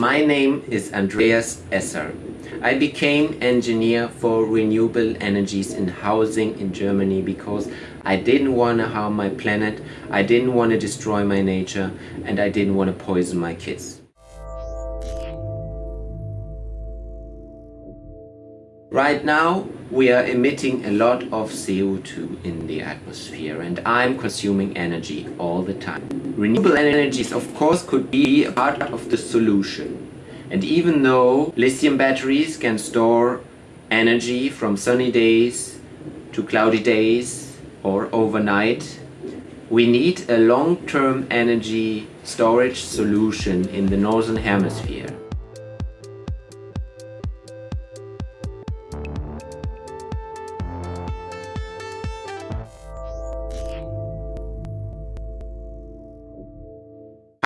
My name is Andreas Esser. I became engineer for renewable energies in housing in Germany because I didn't want to harm my planet, I didn't want to destroy my nature and I didn't want to poison my kids. Right now we are emitting a lot of CO2 in the atmosphere and I'm consuming energy all the time. Renewable energies of course could be a part of the solution. And even though lithium batteries can store energy from sunny days to cloudy days or overnight, we need a long-term energy storage solution in the northern hemisphere.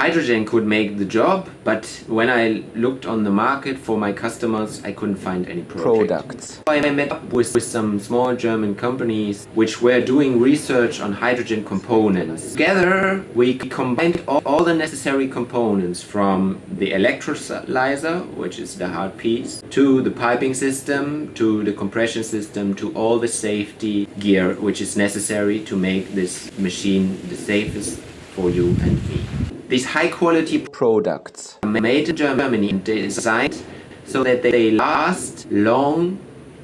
Hydrogen could make the job, but when I looked on the market for my customers, I couldn't find any project. products. I met up with, with some small German companies which were doing research on hydrogen components. Together we combined all, all the necessary components from the electrolyzer, which is the hard piece, to the piping system, to the compression system, to all the safety gear which is necessary to make this machine the safest for you and me. These high quality products made in Germany and designed so that they last long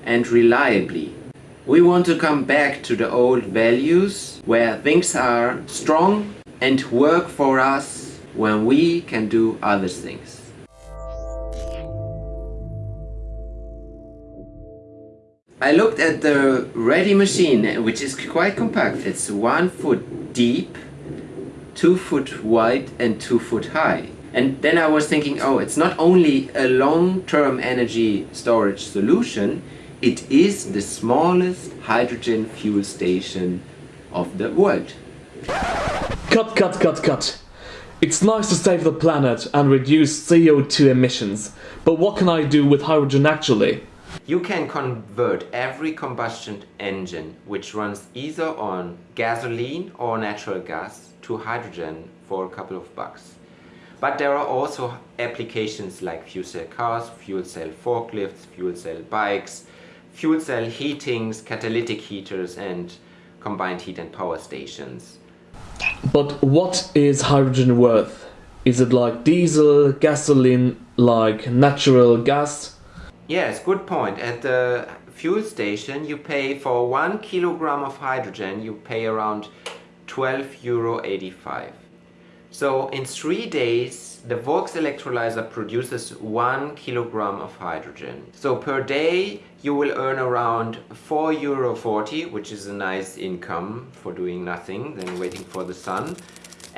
and reliably. We want to come back to the old values where things are strong and work for us when we can do other things. I looked at the ready machine which is quite compact. It's one foot deep two foot wide and two foot high. And then I was thinking, oh, it's not only a long-term energy storage solution, it is the smallest hydrogen fuel station of the world. Cut, cut, cut, cut. It's nice to save the planet and reduce CO2 emissions, but what can I do with hydrogen actually? You can convert every combustion engine which runs either on gasoline or natural gas to hydrogen for a couple of bucks. But there are also applications like fuel cell cars, fuel cell forklifts, fuel cell bikes, fuel cell heatings, catalytic heaters and combined heat and power stations. But what is hydrogen worth? Is it like diesel, gasoline, like natural gas? Yes, good point. At the fuel station you pay for one kilogram of hydrogen you pay around 12 euro 85 so in three days the Volks electrolyzer produces one kilogram of hydrogen. So per day you will earn around 4 euro 40 which is a nice income for doing nothing than waiting for the sun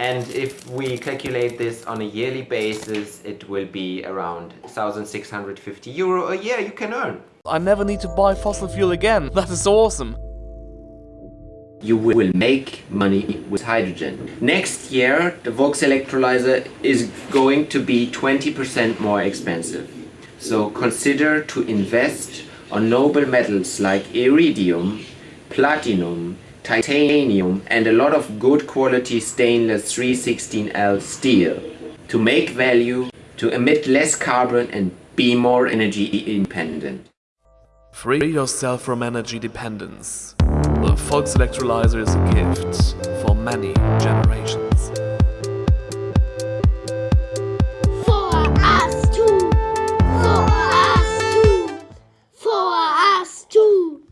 and if we calculate this on a yearly basis it will be around 1650 euro a year you can earn I never need to buy fossil fuel again that is awesome you will make money with hydrogen. Next year, the Volks electrolyzer is going to be 20% more expensive. So consider to invest on noble metals like iridium, platinum, titanium and a lot of good quality stainless 316L steel to make value, to emit less carbon and be more energy independent. Free yourself from energy dependence. The Volks electrolyzer is a gift for many generations.